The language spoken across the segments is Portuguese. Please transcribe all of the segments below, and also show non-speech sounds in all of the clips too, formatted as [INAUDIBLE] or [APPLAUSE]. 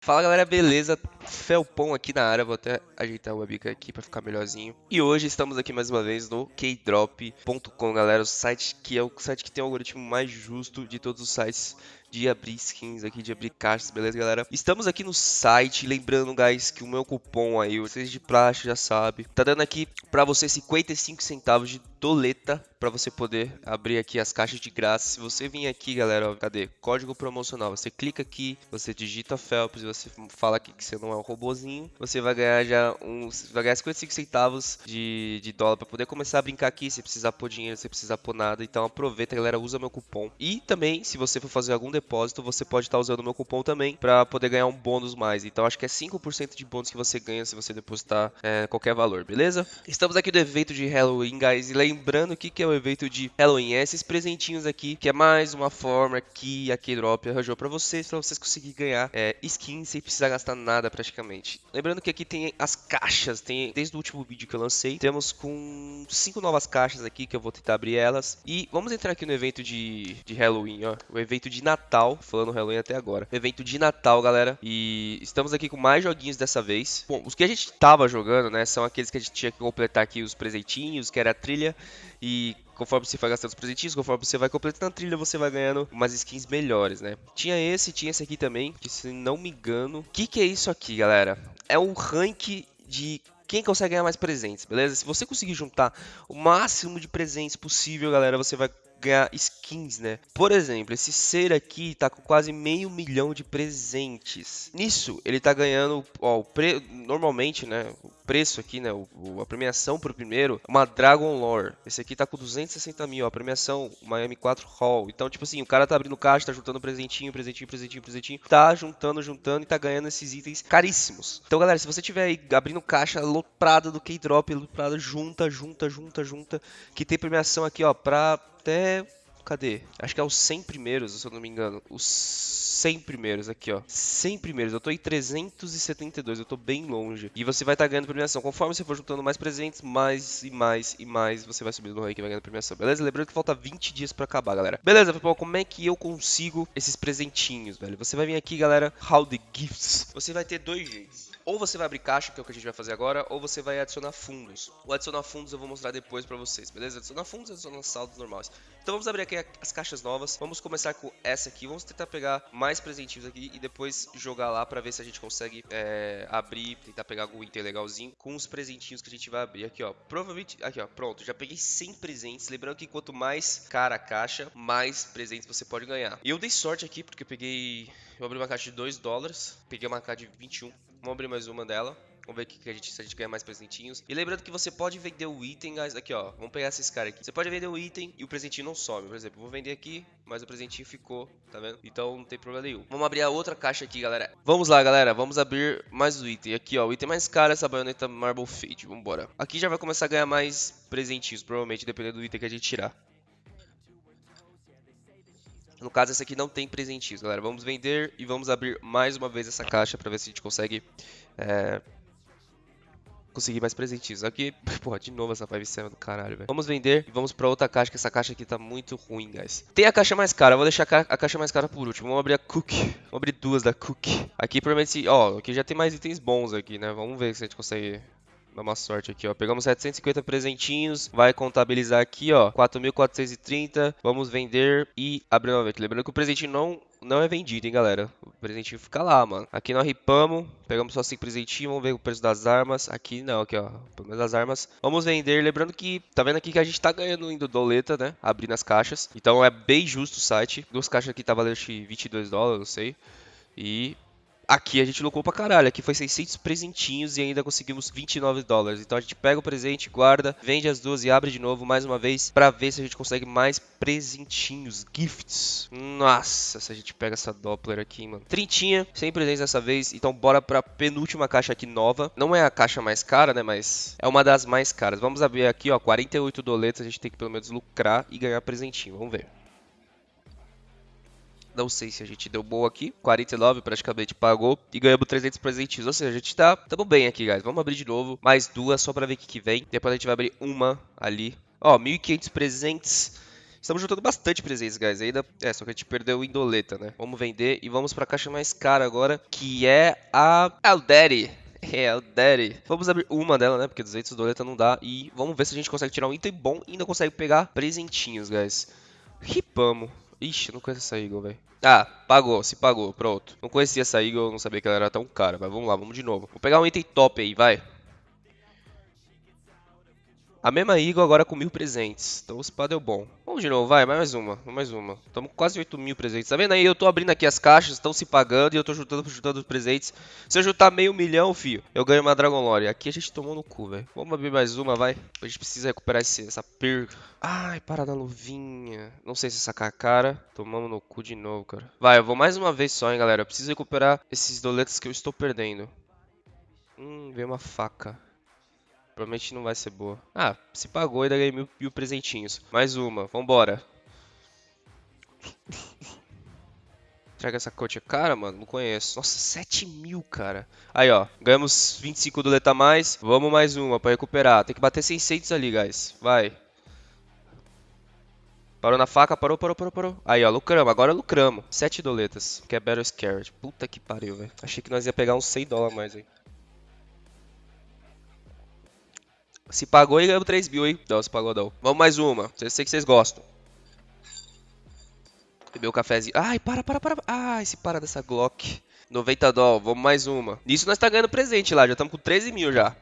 Fala galera, beleza? Felpão aqui na área, vou até ajeitar o webcam aqui pra ficar melhorzinho. E hoje estamos aqui mais uma vez no keydrop.com, galera, o site que é o site que tem o algoritmo mais justo de todos os sites de abrir skins aqui, de abrir caixas, beleza, galera? Estamos aqui no site, lembrando, guys, que o meu cupom aí, vocês de praxe já sabe, tá dando aqui pra você 55 centavos de doleta para você poder abrir aqui as caixas de graça. Se você vir aqui, galera, ó, cadê? Código promocional. Você clica aqui, você digita Phelps, você fala aqui que você não é um robozinho, você vai ganhar já uns, vai ganhar 55 centavos de, de dólar para poder começar a brincar aqui, se precisar pôr dinheiro, se precisar pôr nada. Então aproveita, galera, usa meu cupom. E também, se você for fazer algum depósito, você pode estar tá usando meu cupom também para poder ganhar um bônus mais. Então acho que é 5% de bônus que você ganha se você depositar é, qualquer valor, beleza? Estamos aqui do evento de Halloween, guys, e lembrando que que é o evento de Halloween, é esses presentinhos aqui, que é mais uma forma que a Keydrop arranjou para vocês, para vocês conseguirem ganhar é, skins sem precisar gastar nada praticamente. Lembrando que aqui tem as caixas, tem desde o último vídeo que eu lancei, temos com cinco novas caixas aqui que eu vou tentar abrir elas. E vamos entrar aqui no evento de, de Halloween, ó, o evento de Natal, falando Halloween até agora. O evento de Natal, galera, e estamos aqui com mais joguinhos dessa vez. Bom, os que a gente tava jogando, né, são aqueles que a gente tinha que completar aqui os presentinhos, que era a trilha e conforme você vai gastando os presentinhos, conforme você vai completando a trilha, você vai ganhando umas skins melhores, né? Tinha esse, tinha esse aqui também, que se não me engano... O que, que é isso aqui, galera? É um rank de quem consegue ganhar mais presentes, beleza? Se você conseguir juntar o máximo de presentes possível, galera, você vai ganhar skins, né? Por exemplo, esse ser aqui tá com quase meio milhão de presentes. Nisso, ele tá ganhando, ó, o pre... normalmente, né? O preço aqui, né? O, a premiação pro primeiro, uma Dragon Lore. Esse aqui tá com 260 mil, a premiação Miami 4 Hall. Então, tipo assim, o cara tá abrindo caixa, tá juntando presentinho, presentinho, presentinho, presentinho. Tá juntando, juntando e tá ganhando esses itens caríssimos. Então, galera, se você tiver aí abrindo caixa loprada do K-Drop, loprada, junta, junta, junta, junta. Que tem premiação aqui, ó, pra até Cadê? Acho que é os 100 primeiros, se eu não me engano. Os 100 primeiros aqui, ó. 100 primeiros. Eu tô em 372, eu tô bem longe. E você vai estar tá ganhando premiação. Conforme você for juntando mais presentes, mais e mais e mais você vai subindo no ranking e vai ganhando premiação. Beleza? Lembrando que falta 20 dias pra acabar, galera. Beleza, pessoal. Como é que eu consigo esses presentinhos, velho? Você vai vir aqui, galera. How the gifts. Você vai ter dois jeitos. Ou você vai abrir caixa, que é o que a gente vai fazer agora, ou você vai adicionar fundos. O adicionar fundos eu vou mostrar depois pra vocês, beleza? Adicionar fundos adicionar saldos normais. Então vamos abrir aqui as caixas novas. Vamos começar com essa aqui. Vamos tentar pegar mais presentinhos aqui e depois jogar lá pra ver se a gente consegue é, abrir, tentar pegar algum item legalzinho com os presentinhos que a gente vai abrir. Aqui, ó. Provavelmente... Aqui, ó. Pronto. Já peguei 100 presentes. Lembrando que quanto mais cara a caixa, mais presentes você pode ganhar. E eu dei sorte aqui porque eu peguei... Eu abri uma caixa de 2 dólares. Peguei uma caixa de 21 Vamos abrir mais uma dela. Vamos ver que a gente, se a gente ganha mais presentinhos. E lembrando que você pode vender o item, guys. Aqui, ó. Vamos pegar esses caras aqui. Você pode vender o item e o presentinho não some. Por exemplo, vou vender aqui, mas o presentinho ficou, tá vendo? Então não tem problema nenhum. Vamos abrir a outra caixa aqui, galera. Vamos lá, galera. Vamos abrir mais o item. Aqui, ó. O item mais caro é essa baioneta Marble Fade. Vambora. Aqui já vai começar a ganhar mais presentinhos, provavelmente, dependendo do item que a gente tirar. No caso, esse aqui não tem presentinhos, galera. Vamos vender e vamos abrir mais uma vez essa caixa para ver se a gente consegue é, conseguir mais presentinhos. Aqui, [LAUGHS] porra, de novo essa 5 do caralho, velho. Vamos vender e vamos pra outra caixa, que essa caixa aqui tá muito ruim, guys. Tem a caixa mais cara, eu vou deixar a caixa mais cara por último. Vamos abrir a Cook. Vamos abrir duas da Cook. Aqui, provavelmente, ó, aqui já tem mais itens bons aqui, né? Vamos ver se a gente consegue Dá uma sorte aqui, ó. Pegamos 750 presentinhos. Vai contabilizar aqui, ó. 4.430. Vamos vender e abrir novamente. Lembrando que o presentinho não, não é vendido, hein, galera. O presentinho fica lá, mano. Aqui nós ripamos. Pegamos só 5 presentinhos. Vamos ver o preço das armas. Aqui não, aqui, ó. Pelo menos das armas. Vamos vender. Lembrando que, tá vendo aqui que a gente tá ganhando indo doleta, né? Abrindo as caixas. Então é bem justo o site. Duas caixas aqui tá valendo 22 dólares, não sei. E Aqui a gente lucrou pra caralho. Aqui foi 600 presentinhos e ainda conseguimos 29 dólares. Então a gente pega o presente, guarda, vende as duas e abre de novo mais uma vez pra ver se a gente consegue mais presentinhos, gifts. Nossa, se a gente pega essa Doppler aqui, mano. Trintinha, sem presentes dessa vez. Então bora pra penúltima caixa aqui nova. Não é a caixa mais cara, né, mas é uma das mais caras. Vamos abrir aqui, ó, 48 doletas. A gente tem que pelo menos lucrar e ganhar presentinho. Vamos ver. Não sei se a gente deu boa aqui. 49 praticamente pagou. E ganhamos 300 presentinhos. Ou seja, a gente tá... Tamo bem aqui, guys. Vamos abrir de novo. Mais duas só pra ver o que, que vem. Depois a gente vai abrir uma ali. Ó, 1.500 presentes. Estamos juntando bastante presentes, guys. Ainda, é, só que a gente perdeu o Indoleta, né? Vamos vender e vamos pra caixa mais cara agora, que é a Alderi. [LAUGHS] É, o Daddy. Vamos abrir uma dela, né? Porque 200 doleta não dá. E vamos ver se a gente consegue tirar um item bom e ainda consegue pegar presentinhos, guys. Ripamos. Ixi, não conheço essa Eagle, velho. Ah, pagou, se pagou, pronto. Não conhecia essa Eagle, não sabia que ela era tão cara. Mas vamos lá, vamos de novo. Vou pegar um item top aí, vai. A mesma Eagle agora com mil presentes. Então o spa deu bom. Vamos de novo, vai, mais uma, mais uma. Estamos quase 8 mil presentes. Tá vendo aí? Eu tô abrindo aqui as caixas, estão se pagando e eu tô juntando, juntando os presentes. Se eu juntar meio milhão, fio, eu ganho uma Dragon Lore. Aqui a gente tomou no cu, velho. Vamos abrir mais uma, vai. A gente precisa recuperar esse, essa perca. Ai, para da luvinha. Não sei se sacar a cara. Tomamos no cu de novo, cara. Vai, eu vou mais uma vez só, hein, galera. Eu preciso recuperar esses doletas que eu estou perdendo. Hum, veio uma faca. Provavelmente não vai ser boa. Ah, se pagou ainda ganhei mil, mil presentinhos. Mais uma, vambora. Traga essa coach. Cara, mano, não conheço. Nossa, 7 mil, cara. Aí, ó. Ganhamos 25 do Leta mais. Vamos mais uma pra recuperar. Tem que bater 600 ali, guys. Vai. Parou na faca, parou, parou, parou, parou. Aí, ó, lucramos. Agora lucramos. 7 doletas. Que é Battle Scared. Puta que pariu, velho. Achei que nós ia pegar uns 100 dólares mais, hein. Se pagou e ganhamos 3 mil, hein? Pagou não. Vamos mais uma. Eu sei que vocês gostam. O um cafezinho. Ai, para, para, para. Ai, se para dessa Glock. 90 dólares. Vamos mais uma. Nisso nós tá ganhando presente lá. Já estamos com 13 mil já.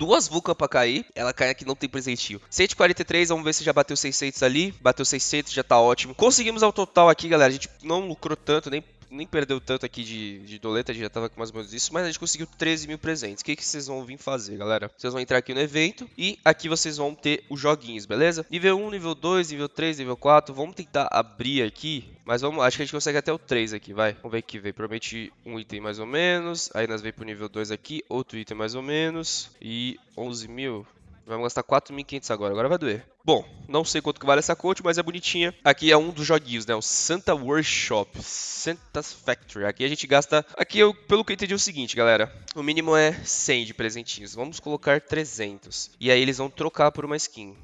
duas Vulcan pra cair, ela cai aqui, não tem presentinho. 143, vamos ver se já bateu 600 ali. Bateu 600, já tá ótimo. Conseguimos ao total aqui, galera. A gente não lucrou tanto, nem nem perdeu tanto aqui de, de doleta, a gente já tava com mais ou menos isso, mas a gente conseguiu 13 mil presentes. O que, que vocês vão vir fazer, galera? Vocês vão entrar aqui no evento e aqui vocês vão ter os joguinhos, beleza? Nível 1, nível 2, nível 3, nível 4. Vamos tentar abrir aqui, mas vamos, acho que a gente consegue até o 3 aqui, vai. Vamos ver que veio. Promete um item mais ou menos, aí nós veio pro nível 2 aqui, outro item mais ou menos, e 11 mil. Vamos gastar 4.500 agora, agora vai doer. Bom, não sei quanto que vale essa coach, mas é bonitinha. Aqui é um dos joguinhos, né? O Santa Workshop, Santa's Factory. Aqui a gente gasta... Aqui, eu, pelo que eu entendi, é o seguinte, galera. O mínimo é 100 de presentinhos. Vamos colocar 300. E aí eles vão trocar por uma skin.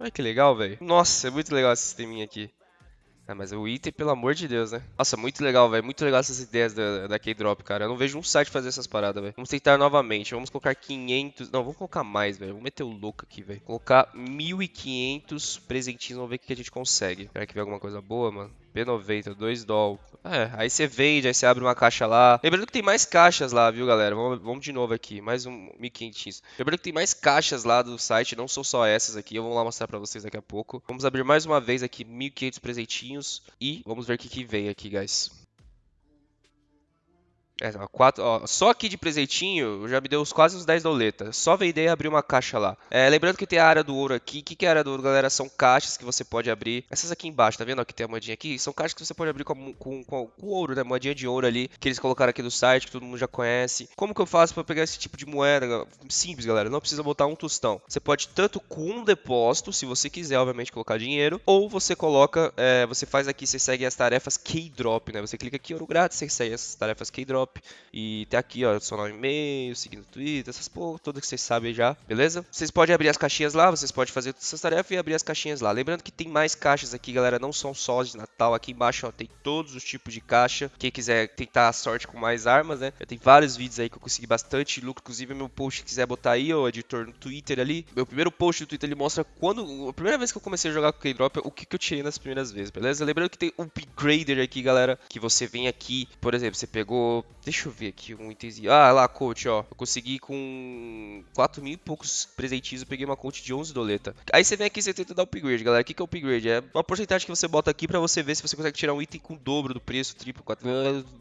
Olha que legal, velho. Nossa, é muito legal esse sisteminha aqui. Ah, mas o item, pelo amor de Deus, né? Nossa, muito legal, velho. Muito legal essas ideias da, da K-Drop, cara. Eu não vejo um site fazer essas paradas, velho. Vamos tentar novamente. Vamos colocar 500... Não, vamos colocar mais, velho. Vamos meter o louco aqui, velho. Colocar 1.500 presentinhos. Vamos ver o que a gente consegue. Será que vem alguma coisa boa, mano? P90, 2 doll. É, aí você vende, aí você abre uma caixa lá. Lembrando que tem mais caixas lá, viu, galera? Vamos, vamos de novo aqui, mais um 1500. Lembrando que tem mais caixas lá do site, não são só essas aqui. Eu vou lá mostrar pra vocês daqui a pouco. Vamos abrir mais uma vez aqui 1500 presentinhos e vamos ver o que, que vem aqui, guys. É, quatro, ó, só aqui de presentinho já me deu quase uns 10 doletas. Só vender e abrir uma caixa lá. É, lembrando que tem a área do ouro aqui. O que, que é a área do ouro, galera? São caixas que você pode abrir. Essas aqui embaixo, tá vendo? Ó, que tem a moedinha aqui. São caixas que você pode abrir com, com, com, com ouro, né? Moedinha de ouro ali. Que eles colocaram aqui no site, que todo mundo já conhece. Como que eu faço para pegar esse tipo de moeda? Simples, galera. Não precisa botar um tostão. Você pode tanto com um depósito, se você quiser, obviamente, colocar dinheiro. Ou você coloca, é, você faz aqui, você segue as tarefas K-Drop, né? Você clica aqui, ouro grátis, você segue essas tarefas K-Drop. E até aqui, ó, adicionar um e-mail, seguir no Twitter, essas porra todas que vocês sabem já, beleza? Vocês podem abrir as caixinhas lá, vocês podem fazer todas essas tarefas e abrir as caixinhas lá. Lembrando que tem mais caixas aqui, galera, não são só de Natal. Aqui embaixo, ó, tem todos os tipos de caixa. Quem quiser tentar a sorte com mais armas, né? Eu tenho vários vídeos aí que eu consegui bastante lucro, inclusive meu post, quiser botar aí, o editor no Twitter ali. Meu primeiro post do Twitter, ele mostra quando, a primeira vez que eu comecei a jogar com K-Drop, o que, que eu tirei nas primeiras vezes, beleza? Lembrando que tem um upgrader aqui, galera, que você vem aqui, por exemplo, você pegou, deixa eu ver aqui um itemzinho. Ah, lá coach, ó. Eu consegui com 4 mil e poucos presentinhos, eu peguei uma coach de 11 doleta. Aí você vem aqui e você tenta dar upgrade, galera. O que, que é upgrade? É uma porcentagem que você bota aqui pra você ver se você consegue tirar um item com o dobro do preço, triplo, quatro,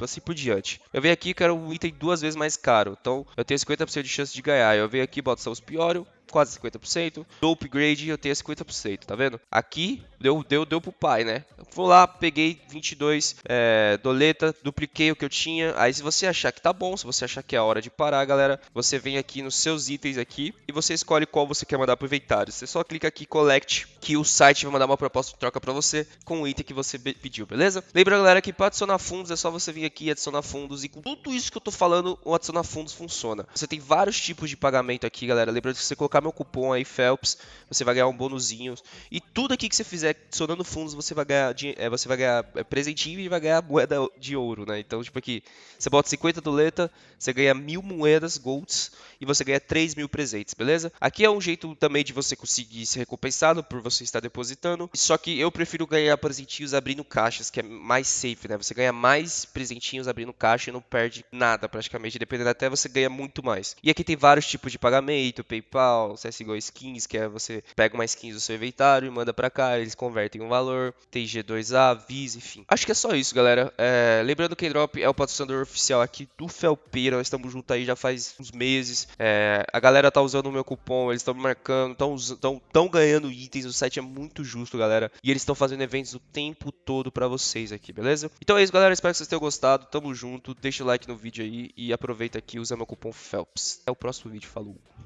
assim por diante. Eu venho aqui, quero um item duas vezes mais caro. Então, eu tenho 50% de chance de ganhar. Eu venho aqui, boto os Piorio, quase 50%. Do upgrade eu tenho 50%, tá vendo? Aqui deu, deu, deu pro pai, né? Vou lá, peguei 22 é, doleta, dupliquei o que eu tinha. Aí se você achar que tá bom, se você achar que é a hora de parar, galera, você vem aqui nos seus itens aqui e você escolhe qual você quer mandar pro inventário. Você só clica aqui Collect, que o site vai mandar uma proposta de troca para você com o item que você pediu, beleza? Lembra, galera, que para adicionar fundos é só você vir aqui e adicionar fundos e com tudo isso que eu tô falando, o adicionar fundos funciona. Você tem vários tipos de pagamento aqui, galera. Lembra de você colocar meu cupom aí, Phelps, você vai ganhar um bônusinho. E tudo aqui que você fizer adicionando fundos, você vai ganhar, é, você vai ganhar é, presentinho e vai ganhar moeda de ouro, né? Então, tipo aqui, você bota 50 doleta, você ganha mil moedas golds e você ganha 3 mil presentes, beleza? Aqui é um jeito também de você conseguir ser recompensado por você estar depositando. Só que eu prefiro ganhar presentinhos abrindo caixas, que é mais safe, né? Você ganha mais presentinhos abrindo caixa e não perde nada praticamente. Dependendo até você ganha muito mais. E aqui tem vários tipos de pagamento, PayPal, CSGO Skins, que é você pega uma skins do seu inventário e manda para cá, eles convertem um valor. Tem G2A, Visa, enfim. Acho que é só isso, galera. É... lembrando que Drop é o patrocinador oficial aqui do Felpeira. Nós estamos juntos aí já faz uns meses. É... a galera tá usando o meu cupom, eles estão marcando, estão ganhando itens. O site é muito justo, galera. E eles estão fazendo eventos o tempo todo para vocês aqui, beleza? Então é isso, galera. Espero que vocês tenham gostado. Tamo junto. Deixa o like no vídeo aí e aproveita aqui usa meu cupom FELPS. Até o próximo vídeo. Falou!